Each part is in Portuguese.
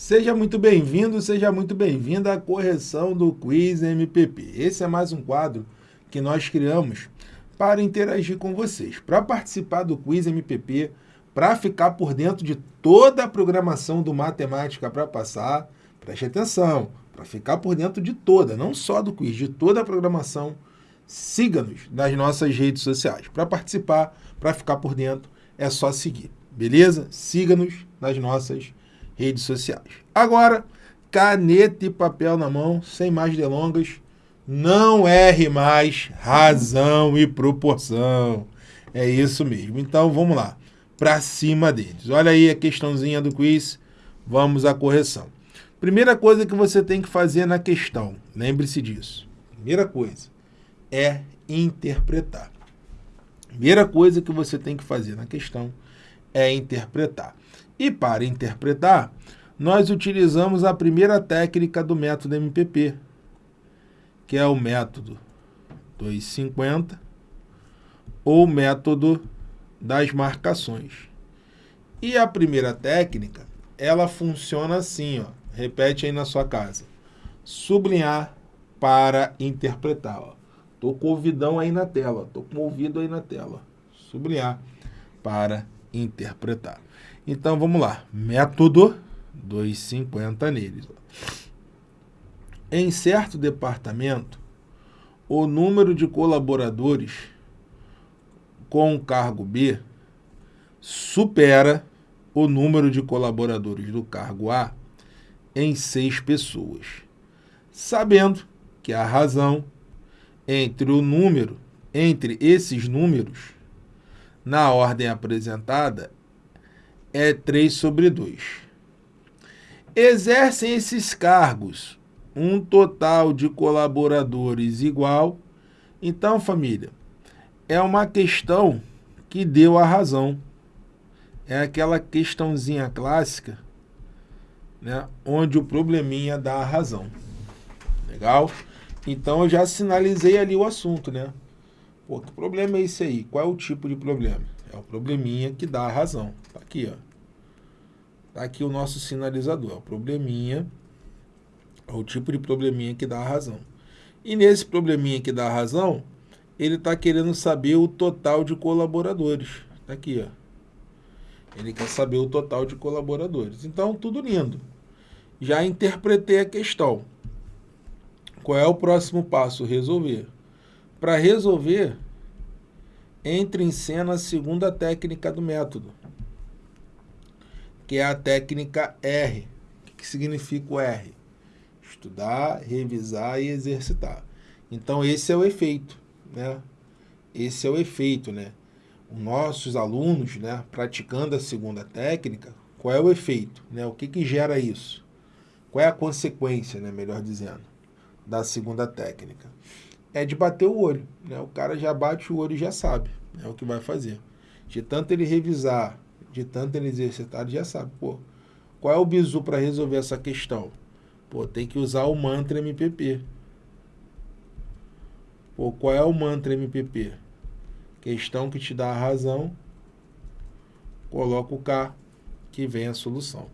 Seja muito bem-vindo, seja muito bem-vinda à correção do Quiz MPP. Esse é mais um quadro que nós criamos para interagir com vocês. Para participar do Quiz MPP, para ficar por dentro de toda a programação do Matemática para Passar, preste atenção, para ficar por dentro de toda, não só do quiz, de toda a programação, siga-nos nas nossas redes sociais. Para participar, para ficar por dentro, é só seguir, beleza? Siga-nos nas nossas redes sociais. Agora, caneta e papel na mão, sem mais delongas, não erre mais razão e proporção. É isso mesmo. Então, vamos lá. Para cima deles. Olha aí a questãozinha do quiz. Vamos à correção. Primeira coisa que você tem que fazer na questão, lembre-se disso. Primeira coisa é interpretar. Primeira coisa que você tem que fazer na questão é interpretar. E para interpretar, nós utilizamos a primeira técnica do método MPP, que é o método 250 ou método das marcações. E a primeira técnica, ela funciona assim, ó. Repete aí na sua casa. Sublinhar para interpretar. Ó. Tô com o ouvidão aí na tela. Tô com o ouvido aí na tela. Sublinhar para interpretar. Então vamos lá. Método 250 neles. Em certo departamento, o número de colaboradores com o cargo B supera o número de colaboradores do cargo A em seis pessoas, sabendo que a razão entre o número, entre esses números, na ordem apresentada, é 3 sobre 2. Exercem esses cargos um total de colaboradores igual. Então, família, é uma questão que deu a razão. É aquela questãozinha clássica né, onde o probleminha dá a razão. Legal? Então eu já sinalizei ali o assunto, né? Pô, que problema é esse aí? Qual é o tipo de problema? É o probleminha que dá a razão. Tá aqui, ó. Tá aqui o nosso sinalizador. É o probleminha, é o tipo de probleminha que dá a razão. E nesse probleminha que dá a razão, ele está querendo saber o total de colaboradores. Tá aqui, ó. Ele quer saber o total de colaboradores. Então, tudo lindo. Já interpretei a questão. Qual é o próximo passo? Resolver. Para resolver, entre em cena a segunda técnica do método, que é a técnica R. O que significa o R? Estudar, revisar e exercitar. Então, esse é o efeito. Né? Esse é o efeito, né? Os nossos alunos, né, praticando a segunda técnica, qual é o efeito? Né? O que, que gera isso? Qual é a consequência, né, melhor dizendo, da segunda técnica? É de bater o olho. Né? O cara já bate o olho e já sabe é o que vai fazer. De tanto ele revisar, de tanto ele exercitar, ele já sabe. Pô, qual é o bizu para resolver essa questão? Pô, tem que usar o mantra MPP. Pô, qual é o mantra MPP? Questão que te dá a razão, coloca o K, que vem a solução.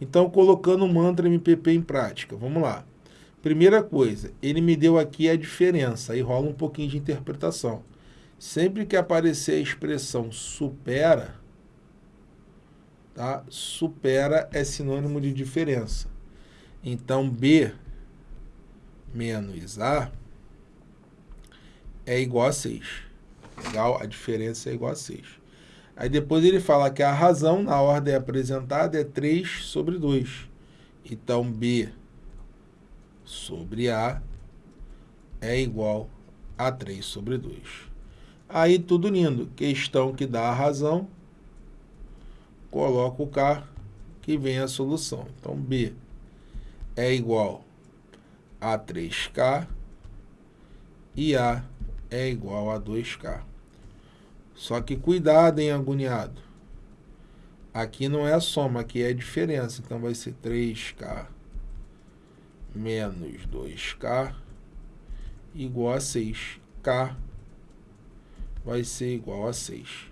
Então, colocando o mantra MPP em prática, vamos lá. Primeira coisa, ele me deu aqui a diferença, aí rola um pouquinho de interpretação. Sempre que aparecer a expressão supera, tá? supera é sinônimo de diferença. Então, B menos A é igual a 6. Legal? A diferença é igual a 6. Aí depois ele fala que a razão na ordem apresentada é 3 sobre 2. Então, B sobre A é igual a 3 sobre 2. Aí tudo lindo. Questão que dá a razão, coloca o K, que vem a solução. Então, B é igual a 3K e A é igual a 2K. Só que cuidado, hein, agoniado. Aqui não é a soma, aqui é a diferença. Então, vai ser 3K menos 2K igual a 6. K vai ser igual a 6.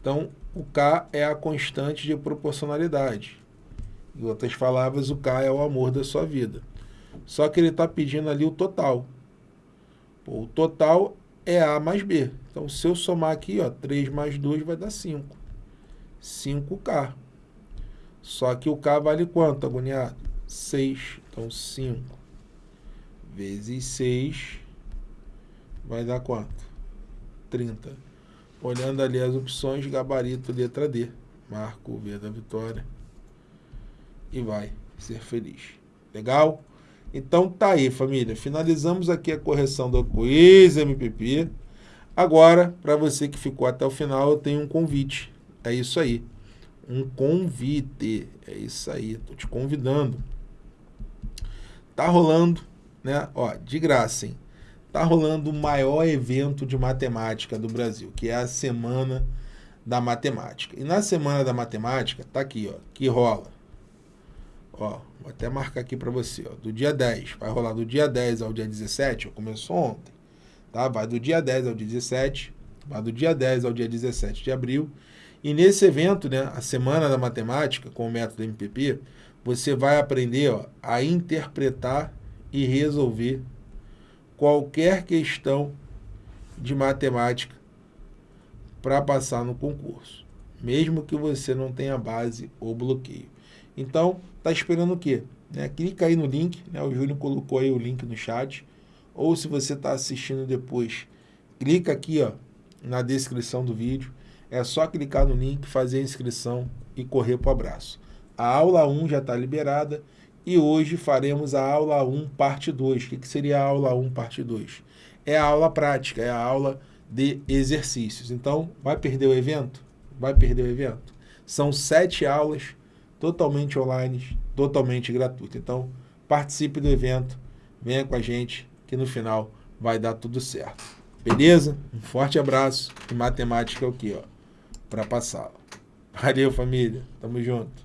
Então, o K é a constante de proporcionalidade. Em outras palavras, o K é o amor da sua vida. Só que ele está pedindo ali o total. Pô, o total é A mais B. Então, se eu somar aqui, ó, 3 mais 2 vai dar 5. 5K. Só que o K vale quanto, agoniado? 6. Então, 5 vezes 6 vai dar quanto? 30. Olhando ali as opções, gabarito, letra D. Marco o V da vitória. E vai ser feliz. Legal? Então tá aí, família. Finalizamos aqui a correção do Quiz MPP. Agora, para você que ficou até o final, eu tenho um convite. É isso aí. Um convite. É isso aí. Tô te convidando. Tá rolando, né? Ó, de graça, hein? Tá rolando o maior evento de matemática do Brasil, que é a Semana da Matemática. E na Semana da Matemática, tá aqui, ó, que rola Ó, vou até marcar aqui para você, ó, do dia 10, vai rolar do dia 10 ao dia 17, ó, começou ontem, tá? Vai do dia 10 ao dia 17, vai do dia 10 ao dia 17 de abril. E nesse evento, né, a Semana da Matemática, com o método MPP, você vai aprender ó, a interpretar e resolver qualquer questão de matemática para passar no concurso, mesmo que você não tenha base ou bloqueio. Então, tá esperando o quê? Né? Clica aí no link, né? o Júlio colocou aí o link no chat, ou se você está assistindo depois, clica aqui ó, na descrição do vídeo, é só clicar no link, fazer a inscrição e correr para o abraço. A aula 1 já está liberada e hoje faremos a aula 1 parte 2. O que, que seria a aula 1 parte 2? É a aula prática, é a aula de exercícios. Então, vai perder o evento? Vai perder o evento? São sete aulas totalmente online, totalmente gratuito. Então, participe do evento, venha com a gente, que no final vai dar tudo certo. Beleza? Um forte abraço e matemática é o que, ó, para passar. Valeu, família. Tamo junto.